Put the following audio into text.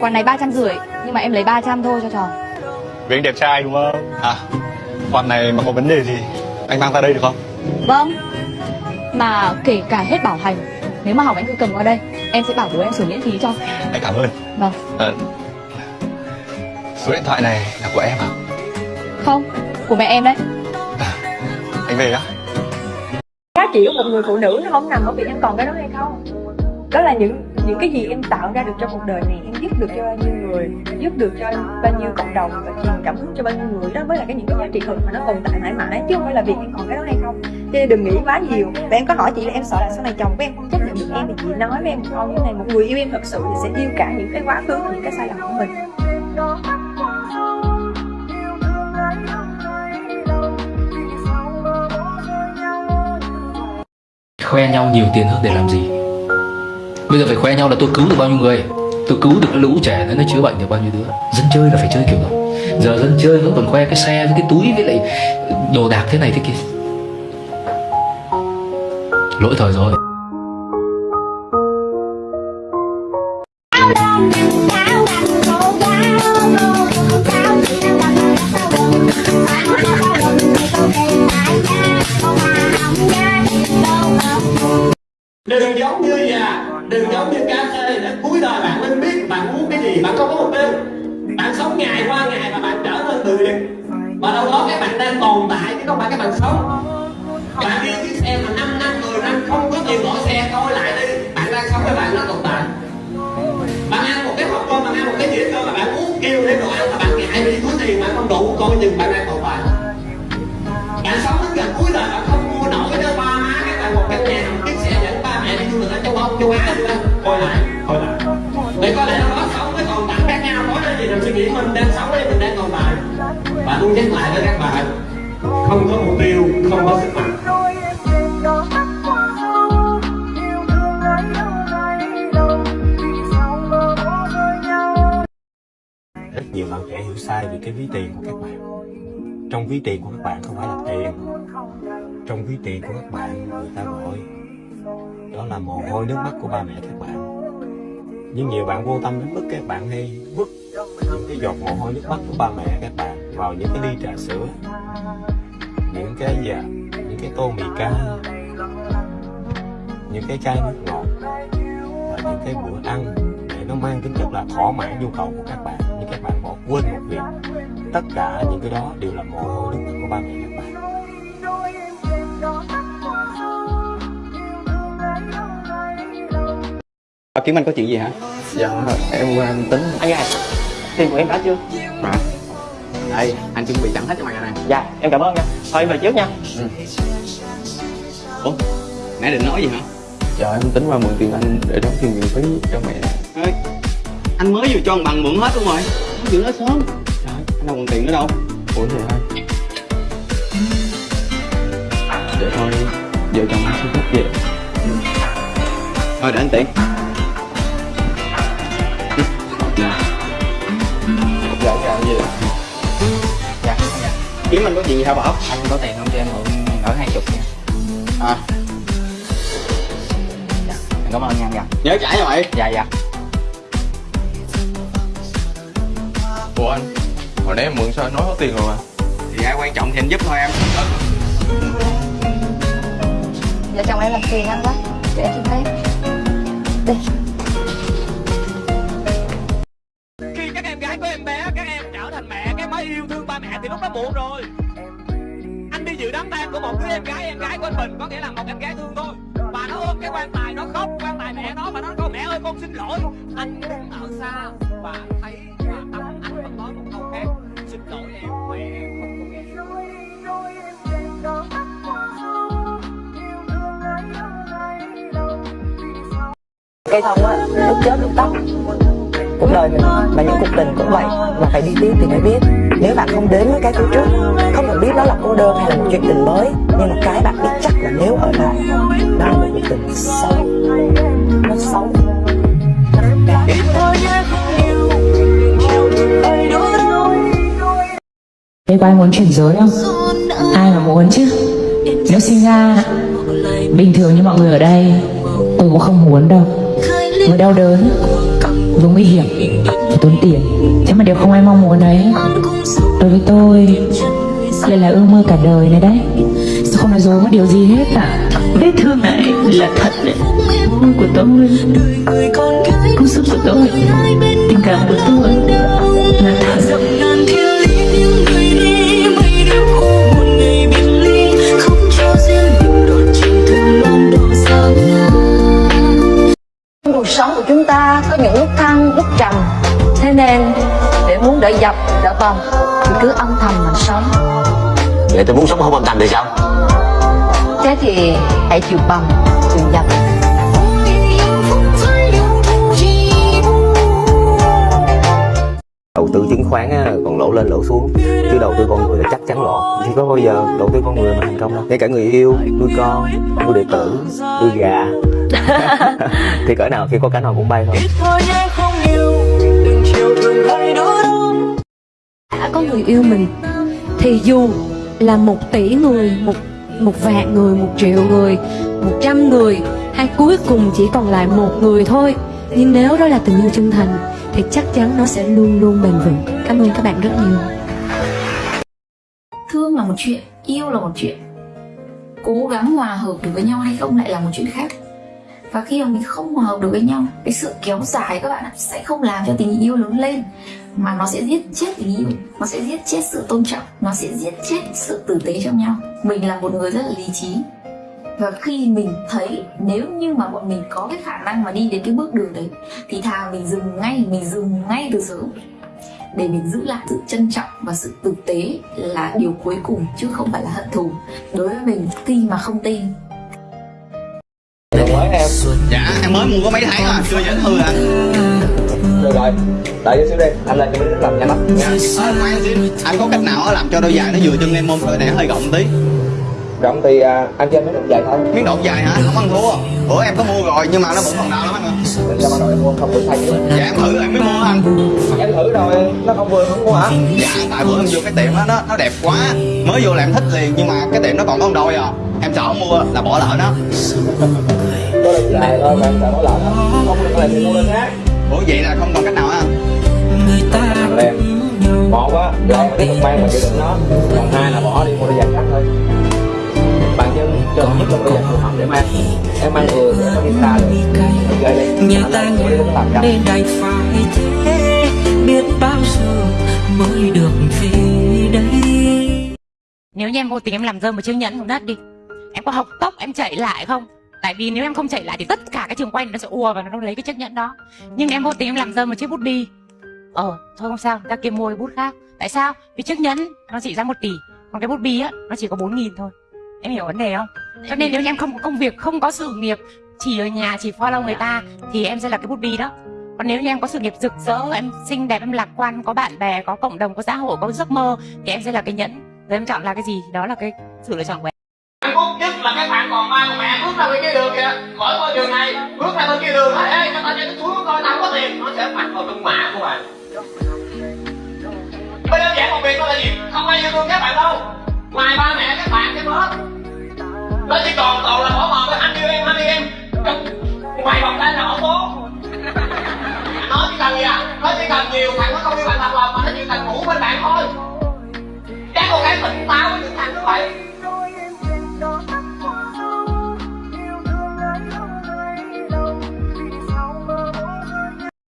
Quán này ba trăm rưỡi Nhưng mà em lấy 300 thôi cho tròn Vì anh đẹp trai đúng không? À, khoản này mà có vấn đề gì anh mang ra đây được không? Vâng Mà kể cả hết bảo hành Nếu mà hỏng anh cứ cầm qua đây Em sẽ bảo bố em sửa miễn phí cho Anh cảm ơn. Vâng À, số điện thoại này là của em à? Không Của mẹ em đấy Anh về á? giá trị của một người phụ nữ nó không nằm ở việc em còn cái đó hay không đó là những những cái gì em tạo ra được trong cuộc đời này giúp được cho bao nhiêu người, giúp được cho bao nhiêu cộng đồng và truyền cảm hứng cho bao nhiêu người. Đó mới là cái những cái giá trị thực mà nó tồn tại mãi mãi. Chứ không phải là việc em còn cái đó hay không. Cho nên đừng nghĩ quá nhiều. Và em có hỏi chị là em sợ là sau này chồng của em không chấp nhận được em thì chị nói với em không như này, một người yêu em thật sự thì sẽ yêu cả những cái quá khứ, những cái sai lầm của mình. Khoe nhau nhiều tiền hơn để làm gì? Bây giờ phải khoe nhau là tôi cứu được bao nhiêu người? Tôi cứu được cái lũ trẻ đấy nó chữa bệnh được bao nhiêu đứa? Dân chơi là phải chơi kiểu đó. Giờ dân chơi vẫn còn khoe cái xe với cái túi với lại đồ đạc thế này thế kia. Lỗi thời rồi đừng giống như già đừng giống như cá khê để cuối đời bạn mới biết bạn muốn cái gì, bạn không có mục tiêu bạn sống ngày qua ngày và bạn trở nên tự liệt và đâu đó các bạn đang tồn tại, chứ không phải các bạn sống. Bạn đi chiếc xe mà 5 năm 10 năm, không có tiền bỏ xe coi lại đi. Bạn đang sống với bạn nó tồn tại. Bạn ăn một cái hộp cơm, bạn ăn một cái gì cơ mà bạn muốn kêu thêm đồ ăn mà bạn ngại vì túi tiền, bạn không đủ, coi chừng bạn đang tồn tại. Bạn sống đến gần cuối đời, bạn không ở châu âu châu coi lại coi lại để có lẽ là sống với còn tặng khác nhau nói cái gì là suy nghĩ mình đang sống đây mình đang tồn tại và tôi nhắc lại với các bạn không có mục tiêu không có sức mạnh rất nhiều bạn trẻ hiểu sai về cái ví tiền của các bạn. Trong ví tiền của các bạn không phải là tiền. Trong ví tiền của các bạn, người ta gọi đó là mồ hôi nước mắt của ba mẹ các bạn. Nhưng nhiều bạn vô tâm đến mức các bạn hay vứt những cái giọt mồ hôi nước mắt của ba mẹ các bạn vào những cái ly trà sữa những cái gì à, những cái tô mì cá những cái chai nước ngọt và những cái bữa ăn để nó mang tính chất là thỏa mãn nhu cầu của các bạn nhưng các bạn bỏ quên một việc. Tất cả những cái đó đều là mồ hôi nước mắt của ba mẹ các bạn. À, Kiếm Anh có chuyện gì hả? Dạ, em qua em tính. Anh ơi, tiền của em đã chưa? Mà Đây, anh chuẩn bị sẵn hết cho mày rồi nè. Dạ, em cảm ơn nha. Thôi em về trước nha. Ủa, nãy định nói gì hả? Dạ, em tính qua mượn tiền anh để đóng tiền viện phí cho mẹ. Ê, anh mới vừa cho anh bằng mượn hết luôn rồi. Nói chuyện nói sớm. Trời, anh đâu còn tiền nữa đâu. Ủa vậy hả? Vậy thôi, vợ chồng anh xin phép về. Thôi để anh tiện Kiếm anh có chuyện gì hả Bảo? Anh có tiền không cho em mượn ở hai chục nha. À, Em cảm ơn nha anh dạ. Nhớ trả cho mày. Dạ, dạ. Ủa anh, hồi nãy em mượn sao anh nói có tiền rồi mà? Thì ai quan trọng thì anh giúp thôi em. Dạ chồng em làm phiền anh quá Để em xin phép. Đây con xin lỗi. Anh đang ở xa và thấy và tâm anh vẫn nói một câu khác. Xin lỗi em mẹ em không có nghe. Cây thông á, lúc chết lúc tắt cuộc đời mình và những cuộc tình cũng vậy, mà phải đi tiếp thì mới biết. Nếu bạn không đến với cái phía trước, không cần biết đó là cô đơn hay là một chuyện tình mới, nhưng mà cái bạn biết chắc là nếu ở lại đó là một cuộc tình xấu. Nó xấu. Thế có ai muốn chuyển giới không? Ai mà muốn chứ? Nếu sinh ra Bình thường như mọi người ở đây Tôi cũng không muốn đâu. Vừa đau đớn Vừa nguy hiểm tốn tiền. Chứ mà điều không ai mong muốn đấy Đối với tôi Đây là ước mơ cả đời này đấy. Tôi không nói dối một điều gì hết cả Vết thương này là thật đấy. Môi của tôi. Công sức của tôi. Tình cảm của tôi. Là thật ta có những lúc thăng, lúc trầm. Thế nên để muốn đỡ dập, đỡ vòng Thì cứ âm thầm mà sống. Vậy tôi muốn sống không âm thầm thì sao? Thế thì hãy chịu bầm, chịu dập tư chứng khoán á, còn lỗ lên lỗ xuống. Chứ đầu tư con người là chắc chắn lỗ thì có bao giờ đầu tư con người mà thành công đâu? Ngay cả người yêu nuôi con nuôi đệ tử nuôi gà. Thì cỡ nào khi có cánh họ cũng bay thôi. Đã có người yêu mình thì dù là một tỷ người một một vạn người một triệu người một trăm người hay cuối cùng chỉ còn lại một người thôi nhưng nếu đó là tình yêu chân thành, thì chắc chắn nó sẽ luôn luôn bền vững. Cảm ơn các bạn rất nhiều. Thương là một chuyện, yêu là một chuyện. Cố gắng hòa hợp được với nhau hay không lại là một chuyện khác. Và khi mà mình không hòa hợp được với nhau, cái sự kéo dài các bạn sẽ không làm cho tình yêu lớn lên. Mà nó sẽ giết chết tình yêu, nó sẽ giết chết sự tôn trọng, nó sẽ giết chết sự tử tế trong nhau. Mình là một người rất là lý trí và khi mình thấy nếu như mà bọn mình có cái khả năng mà đi đến cái bước đường đấy thì thà mình dừng ngay mình dừng ngay từ sớm. Để mình giữ lại sự trân trọng và sự tử tế là điều cuối cùng chứ không phải là hận thù. Đối với mình tin mà không tin. Mới em. Dạ em mới mua có mấy tháng à Chưa nhấn hư hả rồi rồi đợi chút xíu đi anh lên cho đứa làm nhanh lắm Dạ à, khoan xíu. Anh có cách nào làm cho đôi giày nó vừa chân em không Đôi này nó hơi rộng tí rộng thì à, anh cho em mấy đống dài thôi. Miếng độn dài hả? Không ăn thua. Bữa em có mua rồi nhưng mà nó vẫn còn đau lắm anh ạ Mình sao mà rồi em mua không được thay chứ Dạ em thử rồi em mới mua anh? Em thử rồi nó không vừa không mua hả? Dạ tại bữa em vô cái tiệm đó nó, nó đẹp quá. Mới vô là em thích liền nhưng mà cái tiệm nó còn có đôi à. Em sợ mua là bỏ lỡ nó. Có được dài thôi mà em sợ nó lỡ. Đó không được là thì mua lên khác. Ủa vậy là không còn cách nào á thằng em một á do mà tiếp tục mang mà chịu đựng nó. Còn hai là bỏ đi cho nhất là giày phù hợp để mang. Em mang vừa đi xa được Nhà ta nên đành phải thế. Biết bao giờ mới được về đây. Nếu như em vô tình em làm rơi một chiếc nhẫn xuống đất đi Em có học tóc em chạy lại không? Tại vì nếu em không chạy lại thì tất cả cái trường quay này nó sẽ ùa và nó lấy cái chiếc nhẫn đó. Nhưng em vô tình em làm rơi một chiếc bút bi Ờ, thôi không sao, người ta kia mua cái bút khác. Tại sao? Vì chiếc nhẫn nó chỉ ra 1 tỷ Còn cái bút bi á, nó chỉ có 4 nghìn thôi. Em hiểu vấn đề không? Cho nên nếu như em không có công việc, không có sự nghiệp Chỉ ở nhà, chỉ follow người ta Thì em sẽ là cái bút bi đó. Còn nếu như em có sự nghiệp rực rỡ, em xinh đẹp, em lạc quan, có bạn bè, có cộng đồng, có xã hội, có giấc mơ Thì em sẽ là cái nhẫn. Rồi em chọn là cái gì? Thì đó là cái sự lựa chọn của em. Hạnh phúc nhất là các bạn còn ba của mẹ bước ra bên kia đường kìa. Khỏi con đường này bước ra bên kia đường nói ê cho tao cho nó xuống coi tao có tiền nó sẽ mặc vào trong mã của bạn bây đơn giản một việc đó là gì? Không ai yêu thương các bạn đâu. Ngoài ba mẹ các bạn cái hết nó chỉ còn toàn là bỏ mờ với anh yêu em, anh yêu em. Ngoài vòng tay là ổng bố. Nó chỉ cần gì à? Nó chỉ cần nhiều